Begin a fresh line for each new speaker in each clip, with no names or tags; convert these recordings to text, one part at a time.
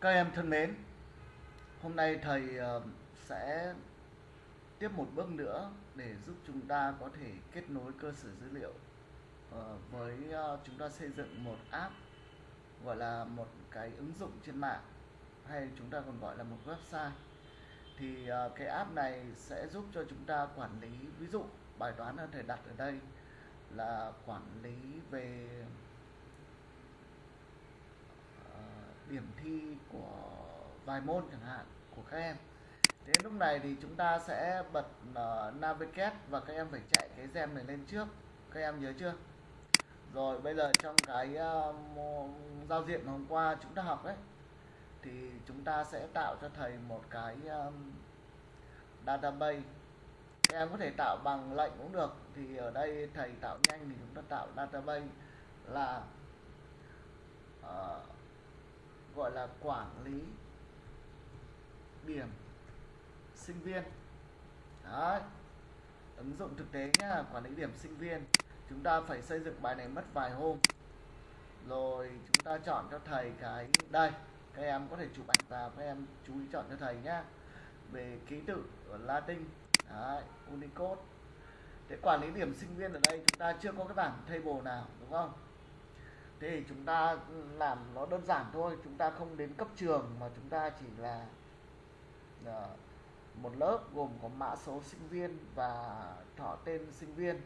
Các em thân mến, hôm nay thầy ờ, sẽ tiếp một bước nữa để giúp chúng ta có thể kết nối cơ sở dữ liệu ờ, với ờ, chúng ta xây dựng một app gọi là một cái ứng dụng trên mạng hay chúng ta còn gọi là một website. Thì cái app này sẽ giúp cho chúng ta quản lý ví dụ bài toán thầy đặt ở đây là quản lý về ờ, điểm thi của vài môn chẳng hạn của các em. Thế lúc này thì chúng ta sẽ bật uh, navigate và các em phải chạy cái gem này lên trước. Các em nhớ chưa? Rồi bây giờ trong cái uh, giao diện hôm qua chúng ta học ấy thì chúng ta sẽ tạo cho thầy một cái um, database. Các em có thể tạo bằng lệnh cũng được. Thì ở đây thầy tạo nhanh thì chúng ta tạo database là uh, gọi là quản lý điểm sinh viên. Đấy. ứng dụng thực tế nhá quản lý điểm sinh viên. Chúng ta phải xây dựng bài này mất vài hôm. Rồi chúng ta chọn cho thầy cái đây các em có thể chụp ảnh vào các em chú ý chọn cho thầy nhá. Về ký tự ở Latin Đấy, Unicode. Thế quản lý điểm sinh viên ở đây chúng ta chưa có cái bảng table nào đúng không? Thế thì chúng ta làm nó đơn giản thôi, chúng ta không đến cấp trường mà chúng ta chỉ là ờ, một lớp gồm có mã số sinh viên và họ tên sinh viên.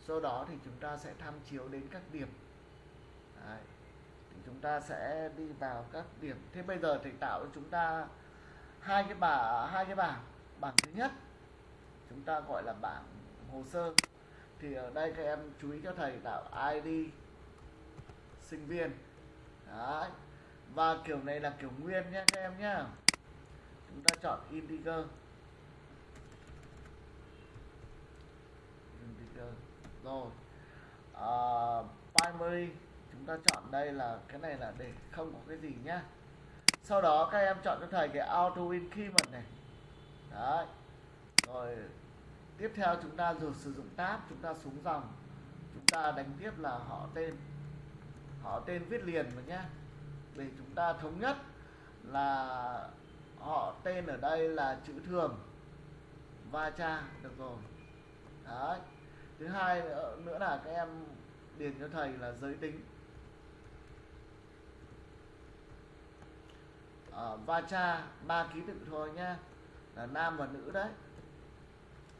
Sau đó thì chúng ta sẽ tham chiếu đến các điểm. Đấy. thì chúng ta sẽ đi vào các điểm. Thế bây giờ thầy tạo cho chúng ta hai cái bảng hai cái bảng. Bảng thứ nhất, chúng ta gọi là bảng hồ sơ. Thì ở đây các em chú ý cho thầy, tạo ID sinh viên. Đấy. và kiểu này là kiểu nguyên nhé các em nhé chúng ta chọn integer integer rồi. À, primary chúng ta chọn đây là cái này là để không có cái gì nhá. Sau đó các em chọn cho thầy cái auto increment này. Đấy. Rồi tiếp theo chúng ta rồi sử dụng tab chúng ta xuống dòng. Chúng ta đánh tiếp là họ tên họ tên viết liền rồi nhé để chúng ta thống nhất là họ tên ở đây là chữ thường va cha được rồi. Đấy. Thứ hai nữa, nữa là các em điền cho thầy là giới tính. À, va cha ba ký tự thôi nhá. Là nam và nữ đấy.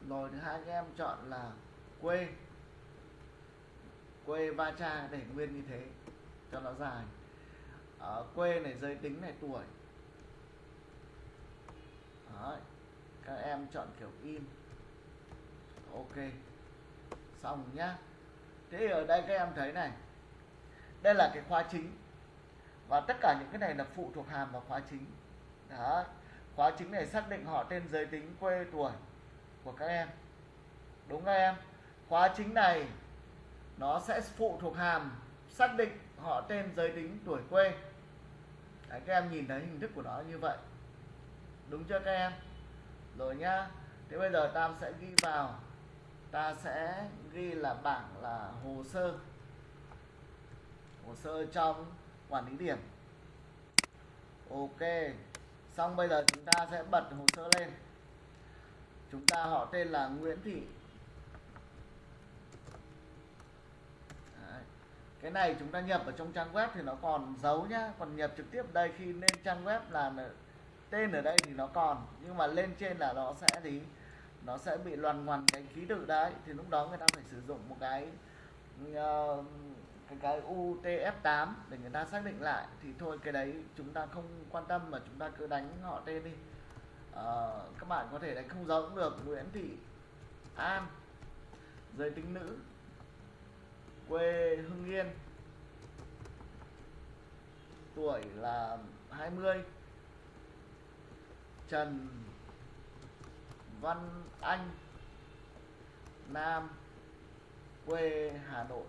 Rồi thứ hai các em chọn là quê. Quê va cha để nguyên như thế cho nó dài. Ở quê này giới tính này, tuổi. Đấy. các em chọn kiểu in. Ok, xong nhá. Thế ở đây các em thấy này, đây là cái khóa chính. Và tất cả những cái này là phụ thuộc hàm vào khóa chính. Đó, khóa chính này xác định họ tên giới tính, quê, tuổi của các em. Đúng các em? Khóa chính này, nó sẽ phụ thuộc hàm xác định họ tên giới tính tuổi quê. Đấy, các em nhìn thấy hình thức của nó như vậy. Đúng chưa các em? Rồi nhá thế bây giờ ta sẽ ghi vào. Ta sẽ ghi là bảng là hồ sơ. Hồ sơ trong quản lý điểm. Ok xong bây giờ chúng ta sẽ bật hồ sơ lên. Chúng ta họ tên là Nguyễn Thị Đấy. cái này chúng ta nhập ở trong trang web thì nó còn giấu nhá còn nhập trực tiếp đây khi lên trang web là tên ở đây thì nó còn nhưng mà lên trên là nó sẽ gì? Nó sẽ bị loằn ngoằn cái ký tự đấy thì lúc đó người ta phải sử dụng một cái uh, cái cái UTF8 để người ta xác định lại. Thì thôi cái đấy chúng ta không quan tâm mà chúng ta cứ đánh họ tên đi. Uh, các bạn có thể đánh không giống cũng được. Nguyễn Thị An giới tính nữ quê Hưng Yên tuổi là 20 Trần Văn Anh, Nam, quê Hà Nội.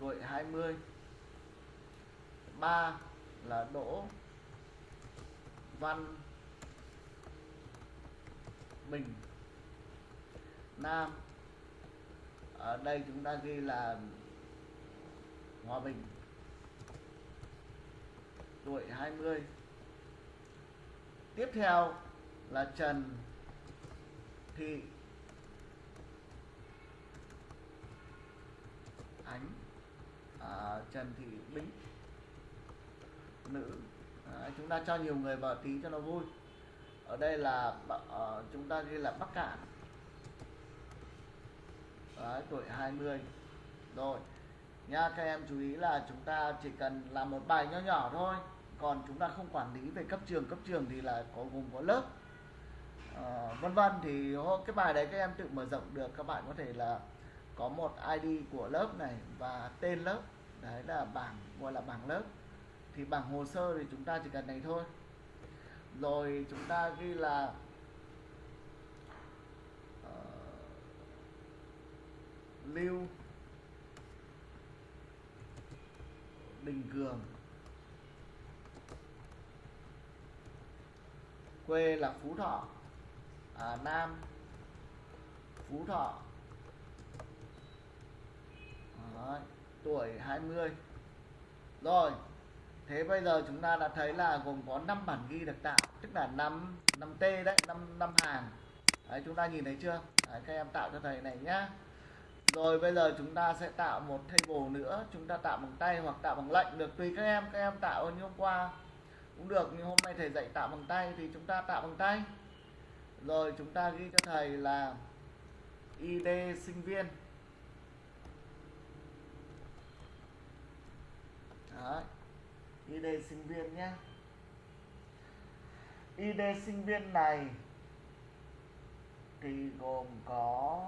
Tuổi 20 3 là Đỗ Văn Bình Nam, ở đây chúng ta ghi là Hòa Bình. Tuổi 20 tiếp theo là Trần Thị Ánh. À, Trần Thị Bính. Nữ. À, chúng ta cho nhiều người vào tí cho nó vui. Ở đây là uh, chúng ta ghi là Bắc Cạn. Đấy, tuổi 20 rồi nha các em chú ý là chúng ta chỉ cần làm một bài nho nhỏ thôi. Còn chúng ta không quản lý về cấp trường cấp trường thì là có gồm có lớp. Uh, vân vân thì cái bài đấy các em tự mở rộng được. Các bạn có thể là có một ID của lớp này và tên lớp. Đấy là bảng gọi là bảng lớp. Thì bảng hồ sơ thì chúng ta chỉ cần này thôi. Rồi chúng ta ghi là uh, lưu Đình Cường. Quê là Phú Thọ à, Nam Phú Thọ. Đấy, tuổi 20 rồi thế bây giờ chúng ta đã thấy là gồm có 5 bản ghi được tạo tức là 5 5 T đấy 5 5 hàng. Đấy chúng ta nhìn thấy chưa? Đấy, các em tạo cho thầy này nhá rồi bây giờ chúng ta sẽ tạo một table nữa. Chúng ta tạo bằng tay hoặc tạo bằng lệnh được. Tùy các em. Các em tạo như hôm qua cũng được, nhưng hôm nay thầy dạy tạo bằng tay thì chúng ta tạo bằng tay. Rồi chúng ta ghi cho thầy là ID sinh viên. Đấy. ID sinh viên nhé. ID sinh viên này thì gồm có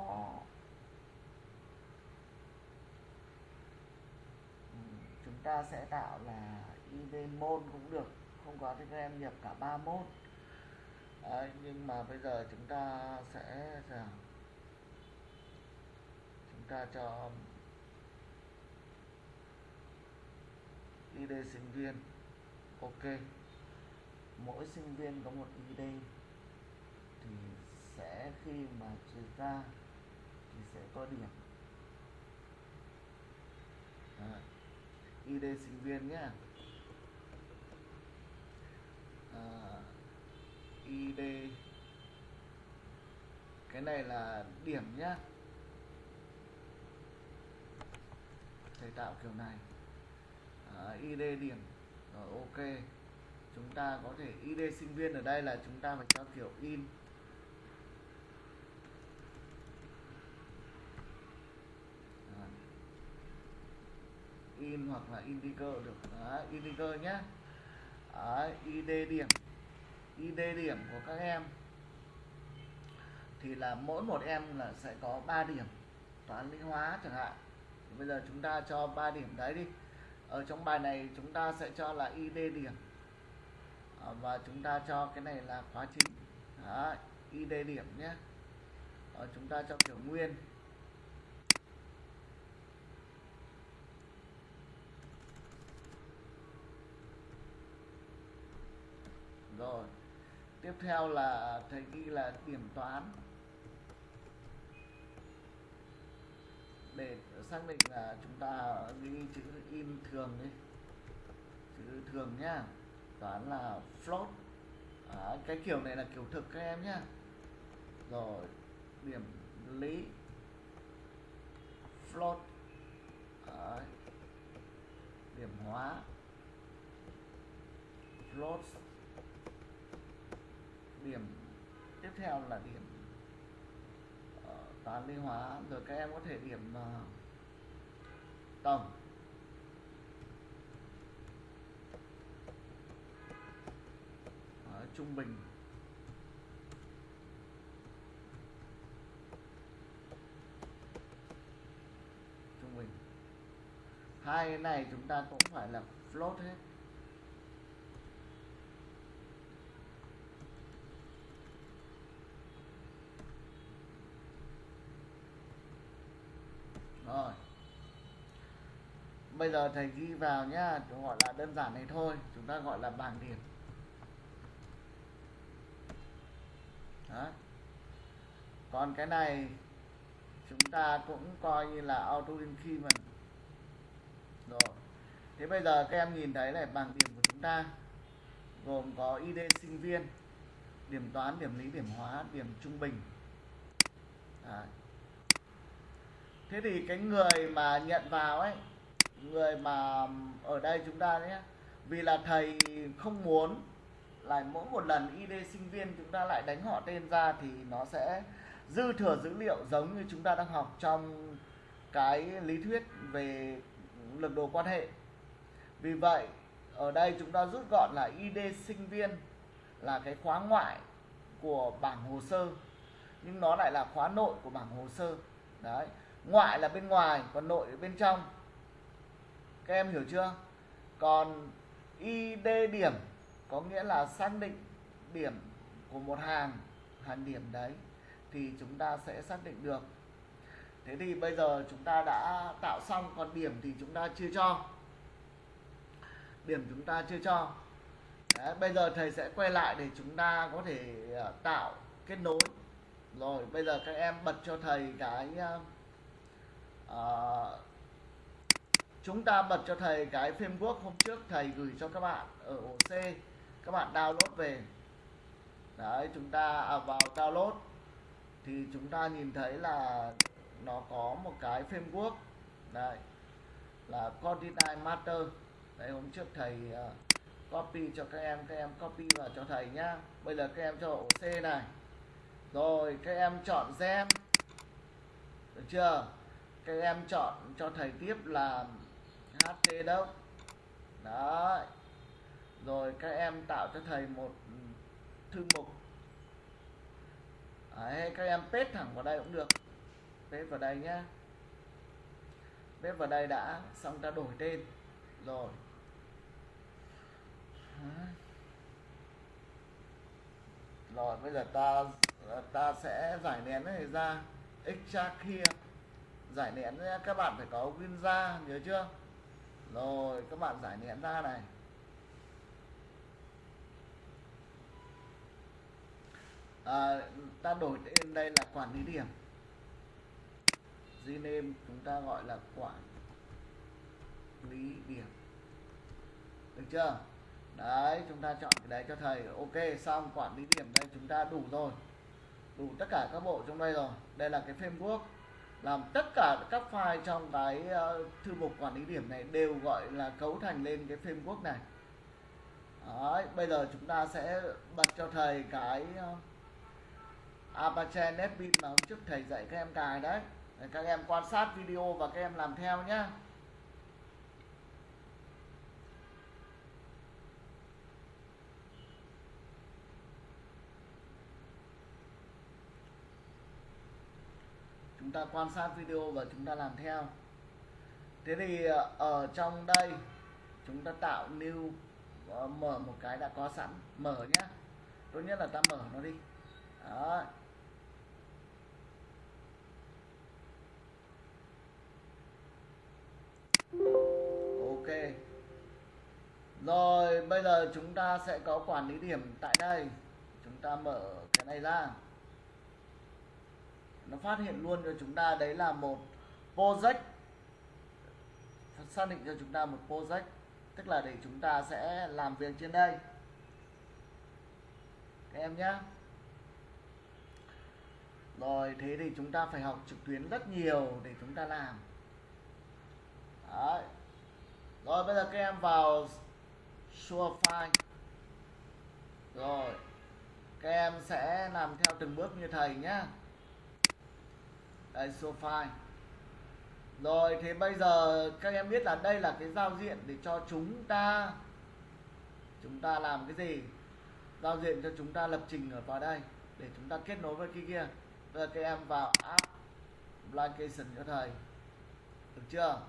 chúng ta sẽ tạo là ID môn cũng được không có thì các em nhập cả ba môn. Đấy, nhưng mà bây giờ chúng ta sẽ chúng ta cho ID sinh viên. Ok. Mỗi sinh viên có một ID thì sẽ khi mà trừ ra thì sẽ có điểm. Đấy. ID sinh viên nhé à, ID cái này là điểm nhá. Thầy tạo kiểu này. À, ID điểm. Rồi ok. Chúng ta có thể ID sinh viên ở đây là chúng ta phải cho kiểu in à, in hoặc là indicator được. Đấy, indicator nhé Đấy, ID điểm. ID điểm của các em thì là mỗi một em là sẽ có 3 điểm toán lý hóa chẳng hạn. Thì bây giờ chúng ta cho 3 điểm đấy đi. Ở trong bài này chúng ta sẽ cho là ID điểm. À, và chúng ta cho cái này là khóa chính. Đấy, ID điểm nhé. À, chúng ta cho kiểu nguyên. Rồi. Tiếp theo là thầy ghi là điểm toán. Để xác định là chúng ta ghi chữ in thường đi. Chữ thường nhá. Toán là float. À, cái kiểu này là kiểu thực các em nhá. Rồi điểm lý. Float. À, điểm hóa. Float điểm tiếp theo là điểm ờ, toán lý hóa. Rồi các em có thể điểm ờ, tổng. Đó, trung bình. Trung bình. Hai cái này chúng ta cũng phải là float hết rồi bây giờ thầy ghi vào nhá gọi là đơn giản này thôi, chúng ta gọi là bảng điểm Đó. còn cái này, chúng ta cũng coi như là auto increment rồi thế bây giờ các em nhìn thấy này, bảng điểm của chúng ta, gồm có ID sinh viên, điểm toán, điểm lý, điểm hóa, điểm trung bình Đấy. thế thì cái người mà nhận vào ấy người mà ở đây chúng ta nhé. Vì là thầy không muốn là mỗi một lần ID sinh viên chúng ta lại đánh họ tên ra thì nó sẽ dư thừa dữ liệu giống như chúng ta đang học trong cái lý thuyết về lực đồ quan hệ. Vì vậy, ở đây chúng ta rút gọn là ID sinh viên là cái khóa ngoại của bảng hồ sơ, nhưng nó lại là khóa nội của bảng hồ sơ. Đấy, ngoại là bên ngoài, còn nội ở bên trong các em hiểu chưa? Còn ID điểm có nghĩa là xác định điểm của một hàng hàng điểm đấy thì chúng ta sẽ xác định được. Thế thì bây giờ chúng ta đã tạo xong còn điểm thì chúng ta chưa cho. Điểm chúng ta chưa cho. Đấy, bây giờ thầy sẽ quay lại để chúng ta có thể à, tạo kết nối. Rồi bây giờ các em bật cho thầy cái uh, chúng ta bật cho thầy cái framework hôm trước thầy gửi cho các bạn ở ổ C. Các bạn download về. Đấy chúng ta à, vào download. Thì chúng ta nhìn thấy là nó có một cái framework. Đấy là Coordinate Master đấy hôm trước thầy uh, copy cho các em các em copy vào cho thầy nhá. Bây giờ các em cho ổ C này. Rồi các em chọn gem được chưa? Các em chọn cho thầy tiếp là HT đâu? Đấy. Rồi các em tạo cho thầy một ừ, thư mục. Đấy, các em paste thẳng vào đây cũng được. Paste vào đây nhá. Paste vào đây đã xong ta đổi tên. Rồi. Rồi bây giờ ta ta sẽ giải nén này ra. Extract here giải nén các bạn phải có win ra nhớ chưa? Rồi các bạn giải nén ra này. À, ta đổi tên đây là quản lý điểm. Rename chúng ta gọi là quản lý điểm. Được chưa? Đấy chúng ta chọn cái đấy cho thầy. Ok xong quản lý điểm đây chúng ta đủ rồi. Đủ tất cả các bộ trong đây rồi. Đây là cái framework làm tất cả các file trong cái uh, thư mục quản lý điểm này đều gọi là cấu thành lên cái framework này. Đấy, bây giờ chúng ta sẽ bật cho thầy cái uh, Apache NetBeans mà hôm trước thầy dạy các em cài đấy. Để các em quan sát video và các em làm theo nhé ta quan sát video và chúng ta làm theo. Thế thì ờ, ở trong đây, chúng ta tạo new ờ, mở một cái đã có sẵn. Mở nhá. tốt nhất là ta mở nó đi. Đó. Ok. Rồi, bây giờ chúng ta sẽ có quản lý điểm tại đây. Chúng ta mở cái này ra nó phát hiện luôn cho chúng ta đấy là một project. Xác định cho chúng ta một project, tức là để chúng ta sẽ làm việc trên đây. Các em nhé rồi, thế thì chúng ta phải học trực tuyến rất nhiều để chúng ta làm. Đấy. rồi, bây giờ các em vào show file rồi, các em sẽ làm theo từng bước như thầy nhé đây show rồi thế bây giờ các em biết là đây là cái giao diện để cho chúng ta chúng ta làm cái gì? Giao diện cho chúng ta lập trình ở vào đây để chúng ta kết nối với kia kia. Bây giờ các em vào app application cho thầy. Được chưa?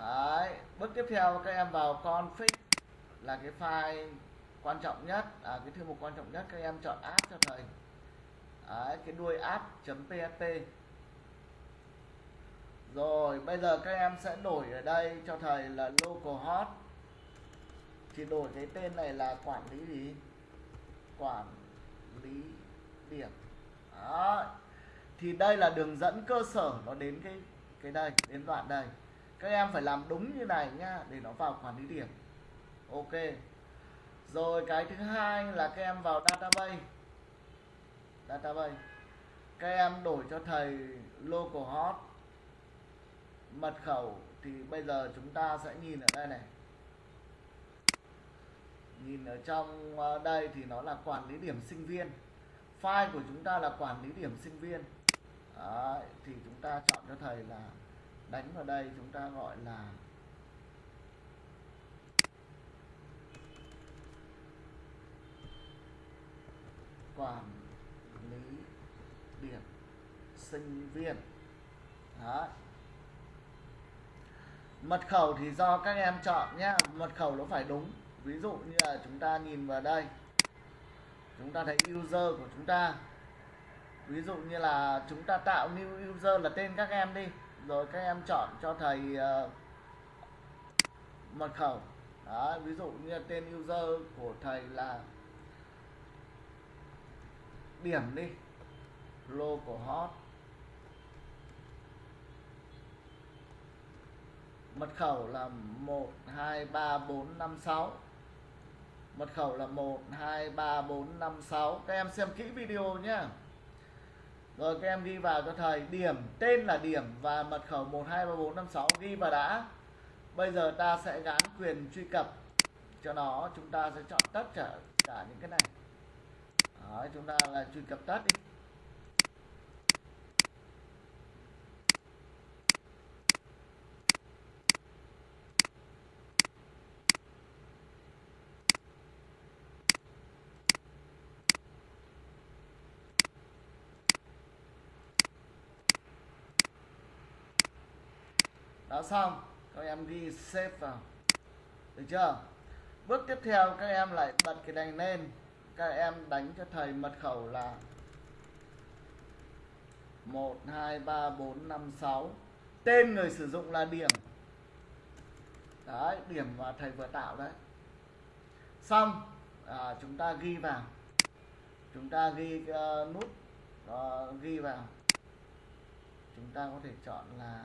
Đấy. bước tiếp theo các em vào config là cái file quan trọng nhất à, cái thư mục quan trọng nhất các em chọn app cho thầy. Đấy, cái đuôi app.php rồi, bây giờ các em sẽ đổi ở đây cho thầy là localhost thì đổi cái tên này là quản lý gì? Quản lý điểm. Đó thì đây là đường dẫn cơ sở, nó đến cái cái đây, đến đoạn đây. Các em phải làm đúng như này nhá để nó vào quản lý điểm. Ok. Rồi, cái thứ hai là các em vào database. Database. Các em đổi cho thầy localhost mật khẩu thì bây giờ chúng ta sẽ nhìn ở đây này. Nhìn ở trong ờ, đây thì nó là quản lý điểm sinh viên. File của chúng ta là quản lý điểm sinh viên. Đấy, thì chúng ta chọn cho thầy là đánh vào đây chúng ta gọi là quản lý điểm sinh viên. Đấy mật khẩu thì do các em chọn nhé mật khẩu nó phải đúng. Ví dụ như là chúng ta nhìn vào đây. Chúng ta thấy user của chúng ta. Ví dụ như là chúng ta tạo new user là tên các em đi. Rồi các em chọn cho thầy uh, mật khẩu. Đó, ví dụ như là tên user của thầy là điểm đi. Lô của hot. Mật khẩu là 123456 mật khẩu là 123456 các em xem kỹ video nhé rồi các em ghi vào cho thầy. Điểm tên là điểm và mật khẩu 123456 ghi vào đã. Bây giờ ta sẽ gắn quyền truy cập. Cho nó chúng ta sẽ chọn tất cả cả những cái này. Đấy, chúng ta là truy cập tất đi. Đã xong các em ghi xếp vào. Được chưa? Bước tiếp theo các em lại bật cái đèn lên. Các em đánh cho thầy mật khẩu là 1 2 3 4 5 6 tên người sử dụng là điểm. Đấy điểm mà thầy vừa tạo đấy. Xong. À, chúng ta ghi vào. Chúng ta ghi uh, nút uh, ghi vào. Chúng ta có thể chọn là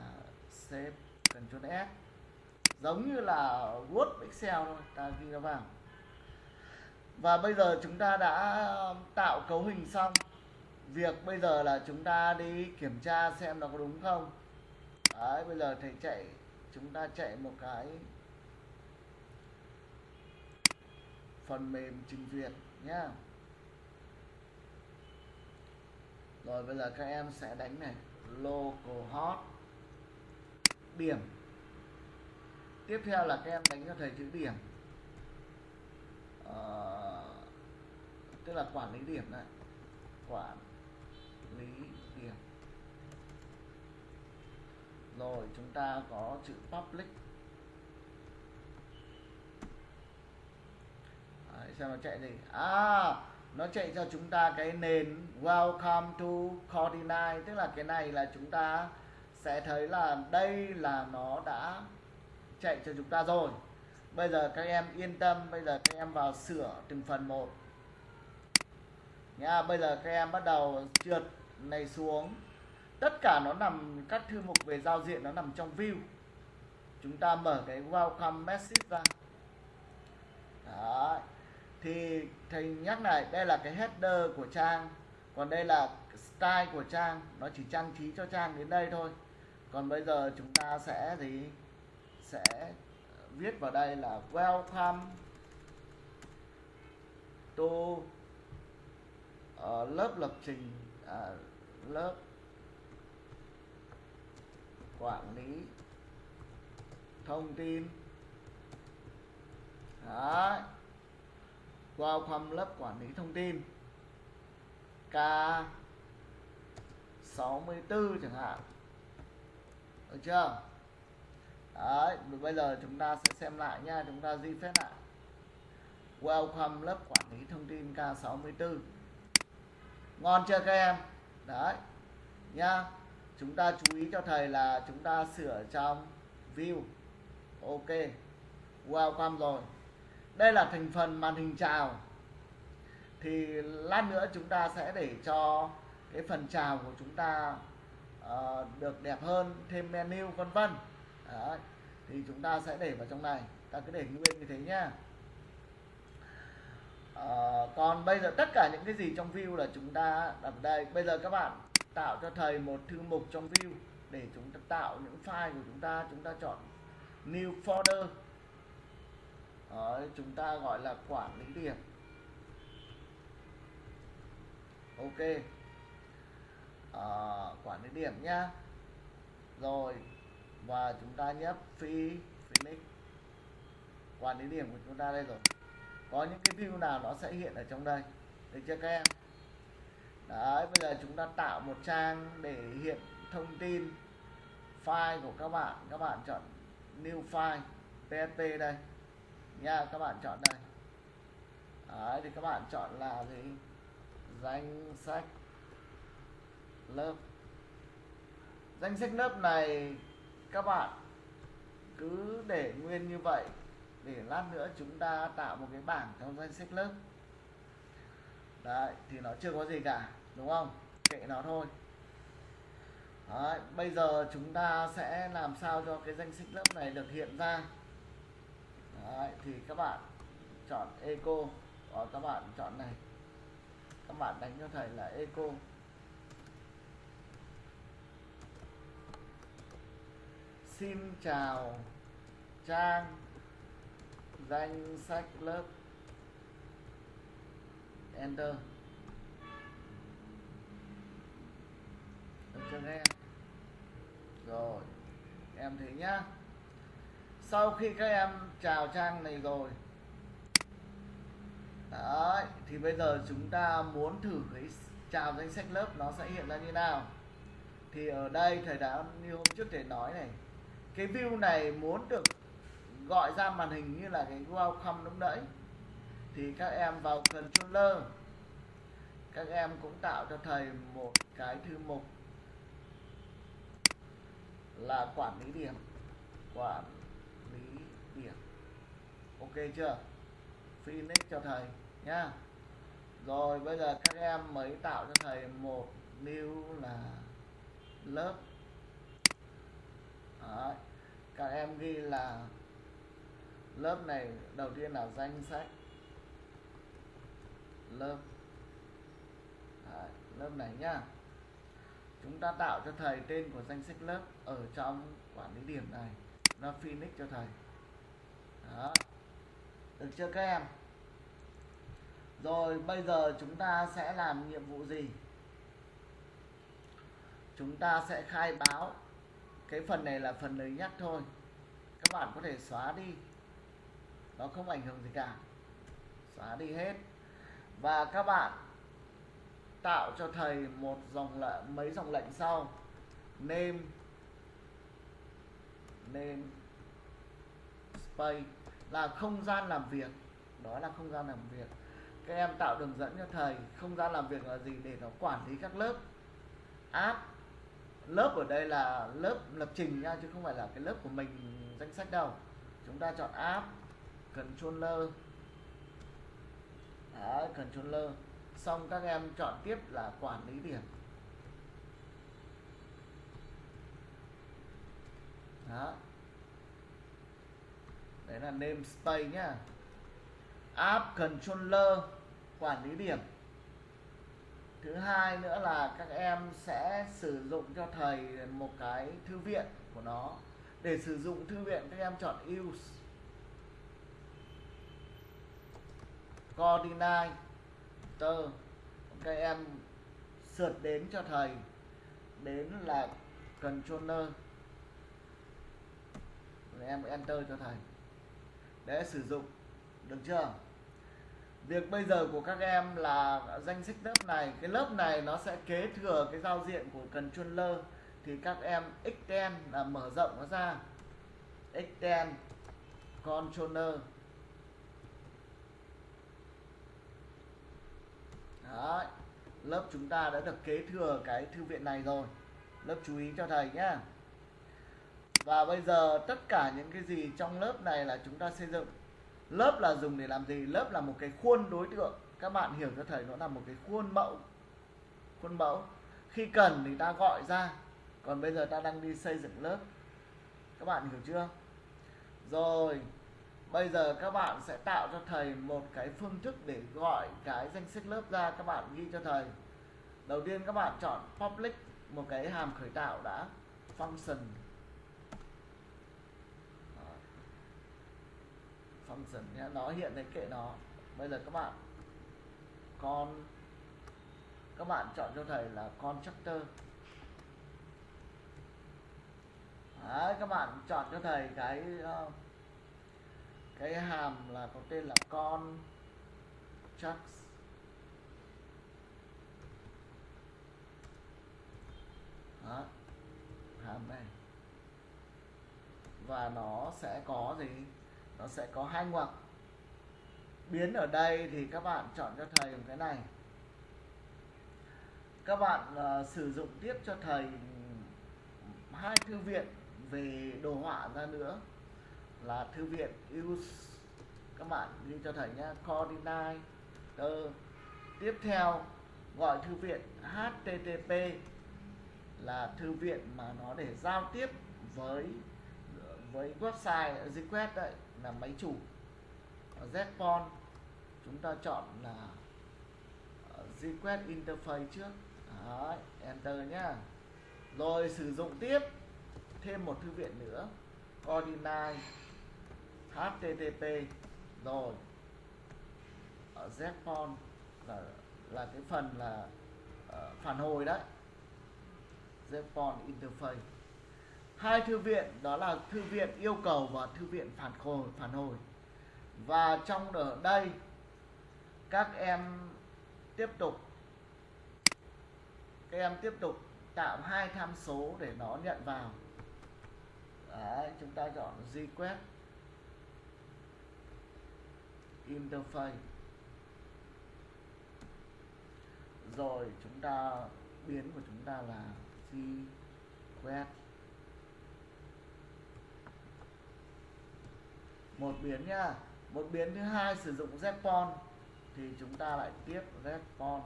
save cần Ctrl S. Giống như là Word, Excel thôi, ta ghi nó vào. Và bây giờ chúng ta đã tạo cấu hình xong. Việc bây giờ là chúng ta đi kiểm tra xem nó có đúng không. Đấy, bây giờ thầy chạy, chúng ta chạy một cái phần mềm trình duyệt nhá. Rồi bây giờ các em sẽ đánh này localhost điểm. Tiếp theo là các em đánh cho thầy chữ điểm. À, tức là quản lý điểm này. Quản lý điểm. Rồi chúng ta có chữ public. Đấy, xem nó chạy gì. À nó chạy cho chúng ta cái nền welcome to Coordinate tức là cái này là chúng ta sẽ thấy là đây là nó đã chạy cho chúng ta rồi. Bây giờ các em yên tâm, bây giờ các em vào sửa từng phần một. Nha, bây giờ các em bắt đầu trượt này xuống. Tất cả nó nằm, các thư mục về giao diện nó nằm trong view. Chúng ta mở cái welcome message ra. Đó. thì thầy nhắc này đây là cái header của trang, còn đây là style của trang. Nó chỉ trang trí cho trang đến đây thôi còn bây giờ chúng ta sẽ gì? Sẽ viết vào đây là welcome to uh, lớp lập trình uh, lớp quản lý thông tin. Đấy. welcome lớp quản lý thông tin. K 64 chẳng hạn được chưa? Đấy, bây giờ chúng ta sẽ xem lại nha, chúng ta di phép lại welcome lớp quản lý thông tin K64. Ngon chưa các em? Đấy nha chúng ta chú ý cho thầy là chúng ta sửa trong view. Ok, welcome rồi. Đây là thành phần màn hình chào. Thì lát nữa chúng ta sẽ để cho cái phần chào của chúng ta uh, được đẹp hơn thêm menu vân vân. Thì chúng ta sẽ để vào trong này. Ta cứ để nguyên như thế nhá. Ờ, còn bây giờ tất cả những cái gì trong view là chúng ta đặt đây. Bây giờ các bạn tạo cho thầy một thư mục trong view để chúng ta tạo những file của chúng ta. Chúng ta chọn new folder. Đấy, chúng ta gọi là quản lý điểm. Ok uh, quản lý điểm nhá. Rồi và chúng ta nhấp phi phoenix quản lý điểm của chúng ta đây rồi. Có những cái view nào nó sẽ hiện ở trong đây? Được chưa các em? Đấy bây giờ chúng ta tạo một trang để hiện thông tin file của các bạn. Các bạn chọn new file PSP đây. Nha các bạn chọn đây. Đấy thì các bạn chọn là gì? Danh sách lớp. Danh sách lớp này các bạn cứ để nguyên như vậy. Để lát nữa chúng ta tạo một cái bảng trong danh sách lớp. Đấy thì nó chưa có gì cả đúng không? Kệ nó thôi. Đấy, bây giờ chúng ta sẽ làm sao cho cái danh sách lớp này được hiện ra? Đấy, thì các bạn chọn eco. Và các bạn chọn này. Các bạn đánh cho thầy là eco. Xin chào trang danh sách lớp. Enter. Được chưa em rồi em thấy nhá. Sau khi các em chào trang này rồi. Đấy, thì bây giờ chúng ta muốn thử cái chào danh sách lớp nó sẽ hiện ra như nào. Thì ở đây thầy đã như hôm trước thầy nói này cái view này muốn được gọi ra màn hình như là cái welcome lúc nãy. Thì các em vào controller. Các em cũng tạo cho thầy một cái thư mục là quản lý điểm, quản lý điểm. Ok chưa? Finish cho thầy nhá. Rồi bây giờ các em mới tạo cho thầy một new là lớp Đấy. các em ghi là lớp này đầu tiên là danh sách. Lớp. Đấy, lớp này nhá. Chúng ta tạo cho thầy tên của danh sách lớp ở trong quản lý điểm này. Nó phoenix cho thầy. Đó. Được chưa các em? Rồi bây giờ chúng ta sẽ làm nhiệm vụ gì? Chúng ta sẽ khai báo cái phần này là phần lời nhắc thôi. Các bạn có thể xóa đi. Nó không ảnh hưởng gì cả. Xóa đi hết. Và các bạn tạo cho thầy một dòng lệnh mấy dòng lệnh sau. Name name, space. Là không gian làm việc. Đó là không gian làm việc. Các em tạo đường dẫn cho thầy. Không gian làm việc là gì? Để nó quản lý các lớp. App lớp ở đây là lớp lập trình nha chứ không phải là cái lớp của mình danh sách đâu. Chúng ta chọn app controller. Đấy, controller. Xong các em chọn tiếp là quản lý điểm. Đó. Đấy là namespace nhá. App controller quản lý điểm thứ hai nữa là các em sẽ sử dụng cho thầy một cái thư viện của nó. Để sử dụng thư viện, các em chọn use coordinator các em sượt đến cho thầy. Đến là controller. Rồi em enter cho thầy. Để sử dụng. Được chưa? Việc bây giờ của các em là danh sách lớp này, cái lớp này nó sẽ kế thừa cái giao diện của cần chuyên lơ. Thì các em extend là mở rộng nó ra. Extend controller Đấy. lớp chúng ta đã được kế thừa cái thư viện này rồi. Lớp chú ý cho thầy nhé và bây giờ tất cả những cái gì trong lớp này là chúng ta xây dựng lớp là dùng để làm gì? Lớp là một cái khuôn đối tượng. Các bạn hiểu cho thầy nó là một cái khuôn mẫu. Khuôn mẫu. Khi cần thì ta gọi ra. Còn bây giờ ta đang đi xây dựng lớp. Các bạn hiểu chưa? Rồi, bây giờ các bạn sẽ tạo cho thầy một cái phương thức để gọi cái danh sách lớp ra. Các bạn ghi cho thầy. Đầu tiên các bạn chọn public, một cái hàm khởi tạo đã. Function. Function nhé nó hiện đấy kệ nó. Bây giờ các bạn con các bạn chọn cho thầy là constructor Đấy, các bạn chọn cho thầy cái ờ, cái hàm là có tên là con chucks đó hàm này. Và nó sẽ có gì? Nó sẽ có hai ngoặc. Biến ở đây thì các bạn chọn cho thầy một cái này. Các bạn uh, sử dụng tiếp cho thầy hai thư viện về đồ họa ra nữa là thư viện use các bạn ghi cho thầy nhé coordinate tiếp theo gọi thư viện http là thư viện mà nó để giao tiếp với ờ, với website request đấy là máy chủ? Ờ, Zpon chúng ta chọn là ờ, request interface trước. Đấy, enter nhá. Rồi sử dụng tiếp thêm một thư viện nữa. Coordinate http rồi ờ, ở Zpon là là cái phần là uh, phản hồi đấy. Zpon interface hai thư viện đó là thư viện yêu cầu và thư viện phản hồi phản hồi. Và trong ở đây các em tiếp tục các em tiếp tục tạo hai tham số để nó nhận vào. Đấy, chúng ta chọn request interface. Rồi chúng ta biến của chúng ta là request một biến nhá một biến thứ hai sử dụng Zpon thì chúng ta lại tiếp Zpon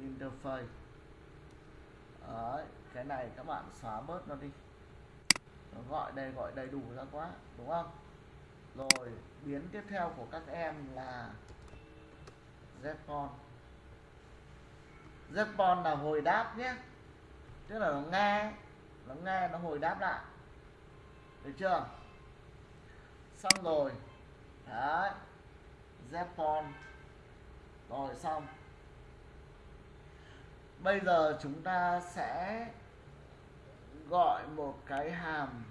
interface. Đấy, cái này các bạn xóa bớt nó đi. Nó gọi đây gọi đầy đủ ra quá đúng không? Rồi biến tiếp theo của các em là Zpon Zpon là hồi đáp nhé. Tức là nó nghe nó nghe nó hồi đáp lại được chưa? Xong rồi. Đấy. Zepon rồi, xong. Bây giờ chúng ta sẽ gọi một cái hàm.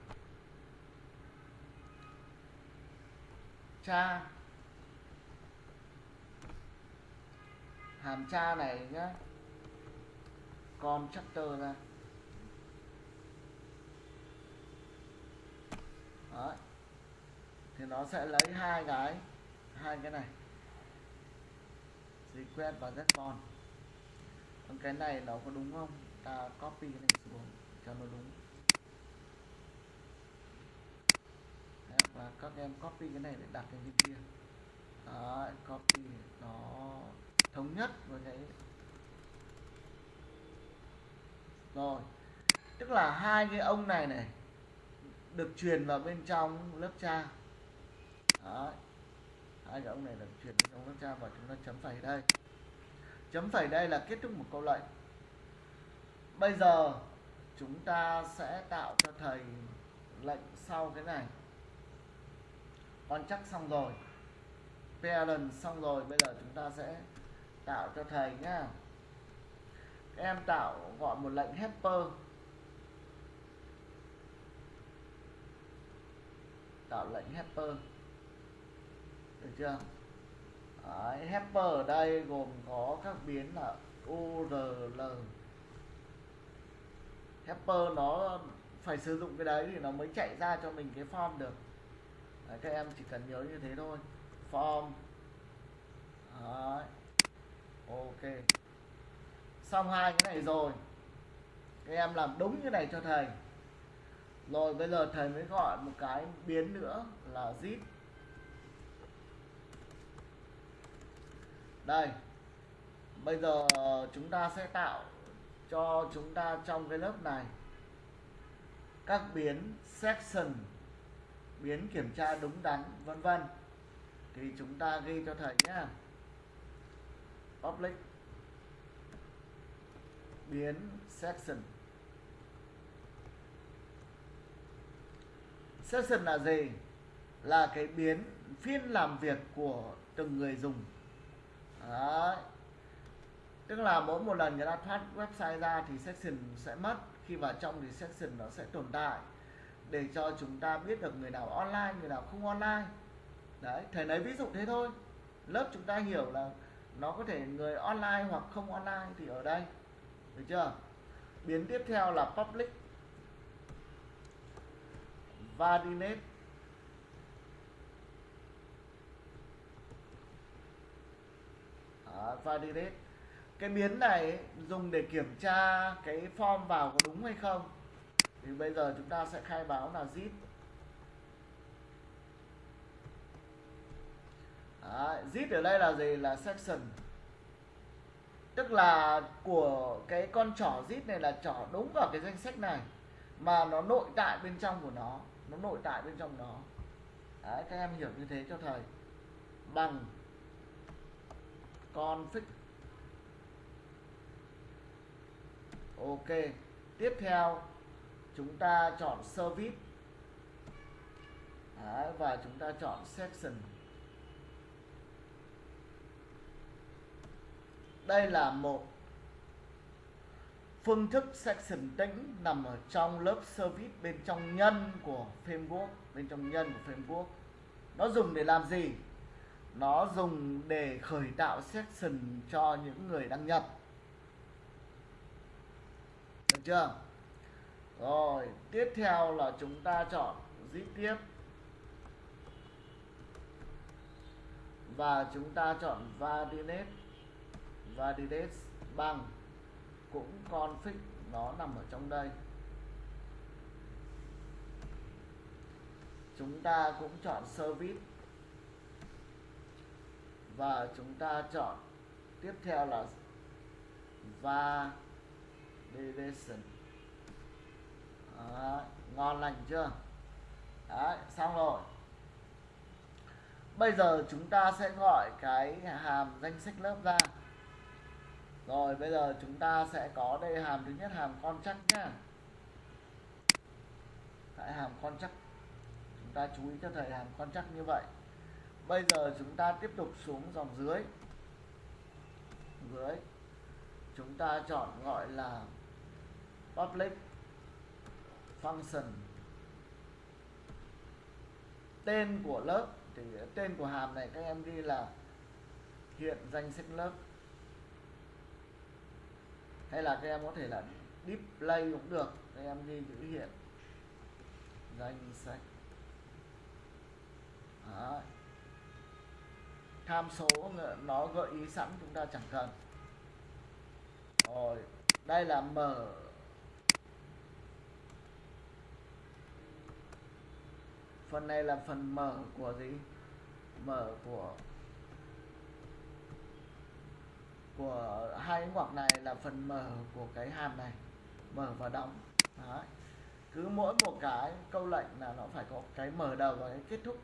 Cha. Hàm cha này nhá. Con chapter ra. Đấy. thì nó sẽ lấy hai cái hai cái này. Quét và con cái này nó có đúng không? Ta copy cái này xuống cho nó đúng. Và các em copy cái này để đặt lên trên kia. Đấy, copy nó thống nhất với cái rồi. Tức là hai cái ông này này được truyền vào bên trong lớp cha. Đấy. hai cái ông này được truyền vào trong lớp cha và chúng ta chấm phẩy đây. Chấm phẩy đây là kết thúc một câu lệnh. Bây giờ chúng ta sẽ tạo cho thầy lệnh sau cái này. Con chắc xong rồi. Parent xong rồi. Bây giờ chúng ta sẽ tạo cho thầy nhá. Em tạo gọi một lệnh helper. Tạo lệnh helper được chưa? Đấy, helper ở đây gồm có các biến là url helper nó phải sử dụng cái đấy thì nó mới chạy ra cho mình cái form được. Đấy, các em chỉ cần nhớ như thế thôi. Form. Đấy. ok. Xong hai cái này rồi. Các em làm đúng như này cho thầy rồi, bây giờ thầy mới gọi một cái biến nữa là zip. Đây, bây giờ chúng ta sẽ tạo cho chúng ta trong cái lớp này các biến section, biến kiểm tra đúng đắn, vân vân. Thì chúng ta ghi cho thầy nhé. Public, biến section. Session là gì? Là cái biến phiên làm việc của từng người dùng. Đấy. tức là mỗi một lần người ta thoát website ra thì session sẽ mất. Khi vào trong thì session nó sẽ tồn tại. Để cho chúng ta biết được người nào online, người nào không online. Đấy, thầy lấy ví dụ thế thôi. Lớp chúng ta hiểu là nó có thể người online hoặc không online thì ở đây. Được chưa? Biến tiếp theo là public validate Đó, validate cái biến này dùng để kiểm tra cái form vào có đúng hay không? Thì bây giờ chúng ta sẽ khai báo là zip. Đấy, zip ở đây là gì? Là section. Tức là của cái con trỏ zip này là trỏ đúng vào cái danh sách này mà nó nội tại bên trong của nó nó nội tại bên trong nó Đấy, các em hiểu như thế cho thầy. Bằng config. Ok tiếp theo chúng ta chọn service. Đấy, và chúng ta chọn section. Đây là một phương thức section tĩnh nằm ở trong lớp service bên trong nhân của framework, bên trong nhân của framework. Nó dùng để làm gì? Nó dùng để khởi tạo section cho những người đăng nhập. Được chưa? Rồi, tiếp theo là chúng ta chọn zip tiếp. Và chúng ta chọn validate validate bằng cũng config nó nằm ở trong đây. Chúng ta cũng chọn service. Và chúng ta chọn tiếp theo là validation. Đấy, ngon lành chưa? Đấy, xong rồi. Bây giờ chúng ta sẽ gọi cái hàm danh sách lớp ra rồi, bây giờ chúng ta sẽ có đây hàm thứ nhất, hàm con chắc nhá. Tại hàm con chắc, chúng ta chú ý cho thầy hàm con chắc như vậy. Bây giờ chúng ta tiếp tục xuống dòng dưới. Dưới, chúng ta chọn gọi là public function. Tên của lớp, thì tên của hàm này các em ghi là hiện danh sách lớp hay là các em có thể là deep play cũng được, các em ghi chữ hiện. Danh sách. Tham số nó gợi ý sẵn chúng ta chẳng cần. Rồi, đây là mở phần này là phần mở của gì? Mở của của hai cái ngoặc này là phần mở của cái hàm này, mở và đóng Đấy. cứ mỗi một cái câu lệnh là nó phải có cái mở đầu và cái kết thúc.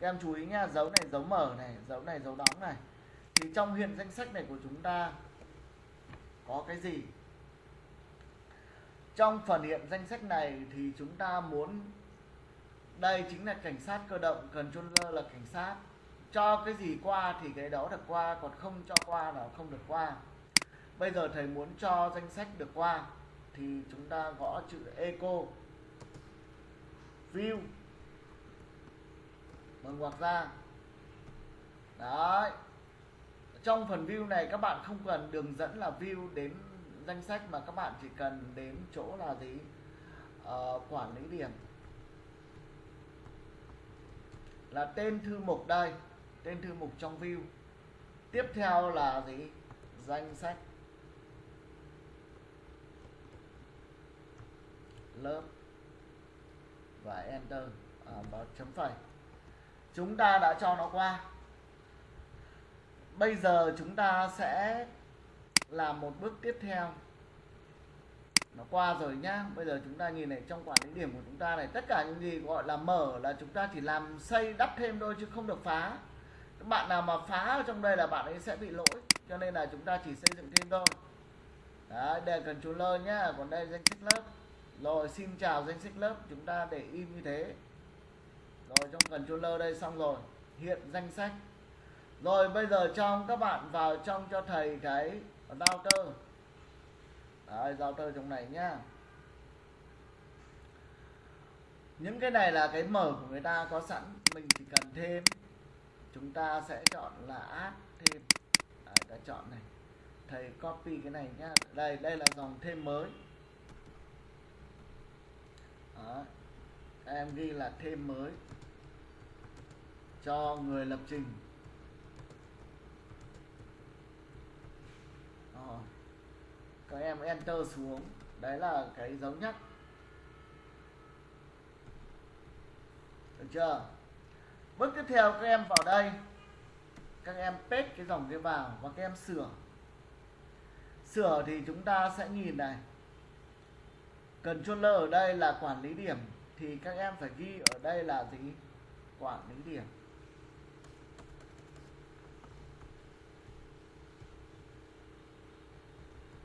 Các em chú ý nha, dấu này dấu mở này, dấu này dấu đóng này. Thì trong hiện danh sách này của chúng ta có cái gì? Trong phần hiện danh sách này thì chúng ta muốn, đây chính là cảnh sát cơ động, cần controller là cảnh sát cho cái gì qua thì cái đó được qua còn không cho qua là không được qua. Bây giờ thầy muốn cho danh sách được qua thì chúng ta gõ chữ eco. View. Mở ngoặc ra. Đấy. Trong phần view này các bạn không cần đường dẫn là view đến danh sách mà các bạn chỉ cần đến chỗ là gì? Uh, quản lý điểm. Là tên thư mục đây tên thư mục trong view. Tiếp theo là gì? Danh sách. Lớp. Và enter. À, và chấm phẩy. Chúng ta đã cho nó qua. Bây giờ chúng ta sẽ làm một bước tiếp theo. Nó qua rồi nhá. Bây giờ chúng ta nhìn này trong quản lý điểm của chúng ta này tất cả những gì gọi là mở là chúng ta chỉ làm xây đắp thêm thôi chứ không được phá các bạn nào mà phá ở trong đây là bạn ấy sẽ bị lỗi. Cho nên là chúng ta chỉ xây dựng thêm thôi. Đấy đây cần lơ nhá còn đây danh sách lớp. Rồi xin chào danh sách lớp chúng ta để im như thế. Rồi trong cần chú lơ đây xong rồi. Hiện danh sách. Rồi bây giờ trong các bạn vào trong cho thầy cái router Đấy, router trong này nhá. Những cái này là cái mở của người ta có sẵn. Mình chỉ cần thêm chúng ta sẽ chọn là add thêm. Đấy, đã chọn này. Thầy copy cái này nhá. Đây đây là dòng thêm mới. Đó. em ghi là thêm mới. Cho người lập trình. Đó. các em enter xuống. Đấy là cái dấu nhắc. Được chưa? Bước tiếp theo các em vào đây. Các em paste cái dòng kia vào và các em sửa. Sửa thì chúng ta sẽ nhìn này. Controller ở đây là quản lý điểm thì các em phải ghi ở đây là gì? Quản lý điểm.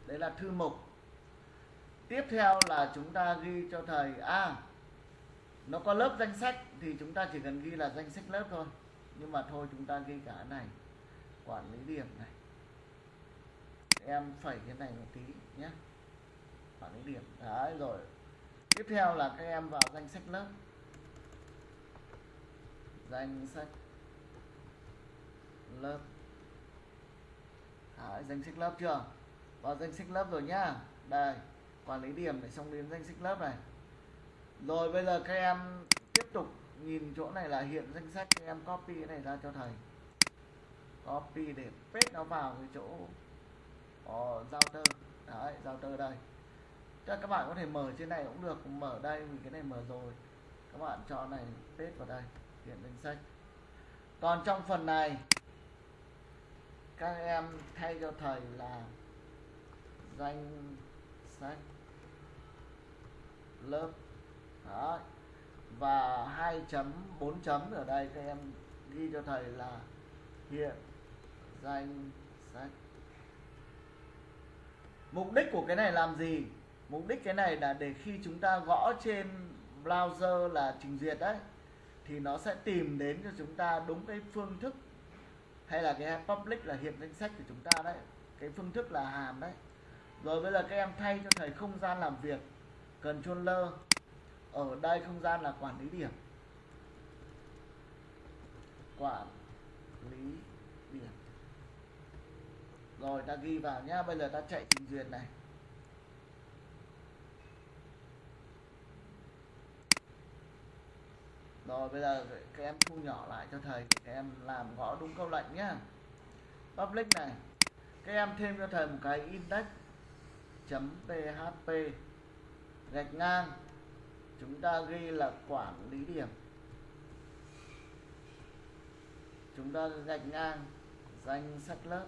Đấy là thư mục. Tiếp theo là chúng ta ghi cho thầy a à, nó có lớp danh sách thì chúng ta chỉ cần ghi là danh sách lớp thôi. Nhưng mà thôi chúng ta ghi cả này quản lý điểm này. Em phẩy cái này một tí nhé. Quản lý điểm. Đấy rồi. Tiếp theo là các em vào danh sách lớp. Danh sách lớp. Đấy, danh sách lớp chưa? Vào danh sách lớp rồi nhá. Đây quản lý điểm để xong đến danh sách lớp này rồi bây giờ các em tiếp tục nhìn chỗ này là hiện danh sách, các em copy cái này ra cho thầy. Copy để paste nó vào cái chỗ có router. Đấy giao tơ đây. Chắc các bạn có thể mở trên này cũng được, mở đây vì cái này mở rồi. Các bạn chọn này, paste vào đây, hiện danh sách. Còn trong phần này, các em thay cho thầy là danh sách lớp đó và 2 chấm 4 chấm ở đây các em ghi cho thầy là hiện danh sách. Mục đích của cái này làm gì? Mục đích cái này là để khi chúng ta gõ trên browser là trình duyệt đấy, thì nó sẽ tìm đến cho chúng ta đúng cái phương thức hay là cái public là hiện danh sách của chúng ta đấy. Cái phương thức là hàm đấy. Rồi bây giờ các em thay cho thầy không gian làm việc, controller ở đây không gian là quản lý điểm. Quản lý điểm. Rồi, ta ghi vào nhá. Bây giờ ta chạy trình duyệt này. Rồi, bây giờ các em thu nhỏ lại cho thầy. Các em làm gõ đúng câu lệnh nhá. Public này. Các em thêm cho thầy một cái index php gạch ngang chúng ta ghi là quản lý điểm. Chúng ta gạch ngang danh sách lớp.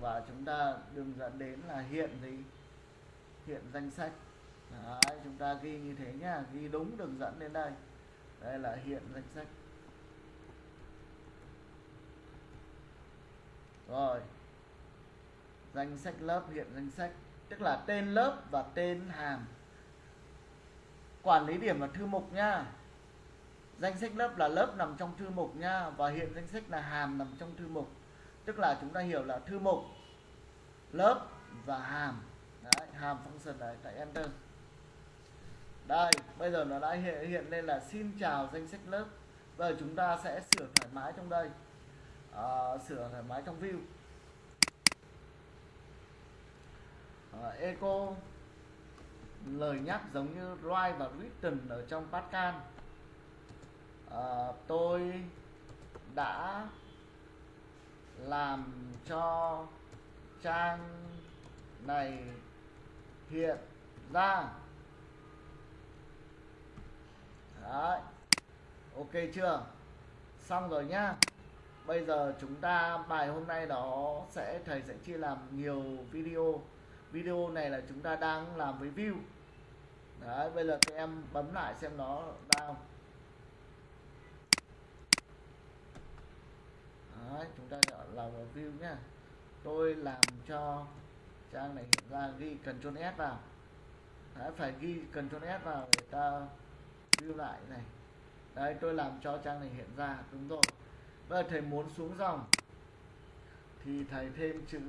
Và chúng ta đường dẫn đến là hiện gì? Hiện danh sách. Đấy, chúng ta ghi như thế nhá ghi đúng đường dẫn đến đây. Đây là hiện danh sách. Rồi. Danh sách lớp hiện danh sách tức là tên lớp và tên hàm. Quản lý điểm là thư mục nha. Danh sách lớp là lớp nằm trong thư mục nha và hiện danh sách là hàm nằm trong thư mục. Tức là chúng ta hiểu là thư mục lớp và hàm. Đấy, hàm function đấy tại enter. Đây bây giờ nó đã hiện, hiện lên là xin chào danh sách lớp. Bây giờ chúng ta sẽ sửa thoải mái trong đây. À, sửa thoải mái trong view. Ờ, uh, echo lời nhắc giống như write và written ở trong Pascal. Uh, tôi đã làm cho trang này hiện ra. Đấy. ok chưa? Xong rồi nhá. Bây giờ chúng ta bài hôm nay nó sẽ thầy sẽ chia làm nhiều video video này là chúng ta đang làm với view. Đấy bây giờ các em bấm lại xem nó ra không? Đấy, chúng ta chọn làm vào view nhá. Tôi làm cho trang này hiện ra ghi Ctrl S vào. Đấy, phải ghi Ctrl S vào để ta view lại này. Đây tôi làm cho trang này hiện ra đúng rồi. Bây giờ thầy muốn xuống dòng thì thầy thêm chữ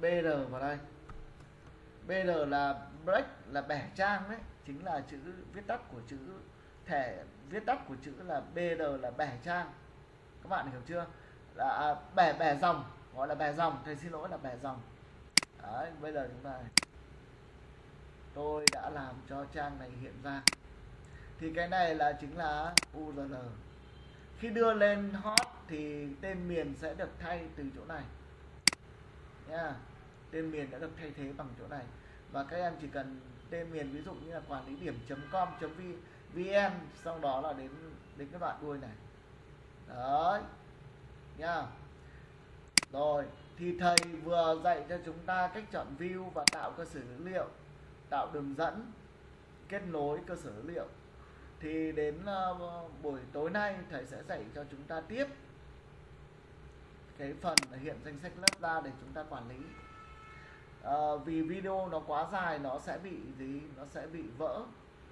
BR vào đây. BR là break là bẻ trang đấy chính là chữ viết tắt của chữ thẻ viết tắt của chữ là BR là bẻ trang. Các bạn hiểu chưa? Là à, bẻ bẻ dòng gọi là bẻ dòng thầy xin lỗi là bẻ dòng. Đấy bây giờ chúng ta tôi đã làm cho trang này hiện ra. Thì cái này là chính là URL khi đưa lên hot thì tên miền sẽ được thay từ chỗ này. Nha tên miền đã được thay thế bằng chỗ này. Và các em chỉ cần tên miền ví dụ như là quản lý điểm com vn sau đó là đến đến cái đoạn đuôi này. Đấy nha rồi thì thầy vừa dạy cho chúng ta cách chọn view và tạo cơ sở dữ liệu tạo đường dẫn kết nối cơ sở dữ liệu. Thì đến uh, buổi tối nay thầy sẽ dạy cho chúng ta tiếp cái phần hiện danh sách lớp ra để chúng ta quản lý. Ờ, vì video nó quá dài nó sẽ bị gì? Nó sẽ bị vỡ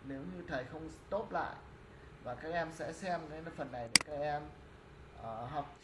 nếu như thầy không stop lại. Và các em sẽ xem cái phần này để các em uh, học.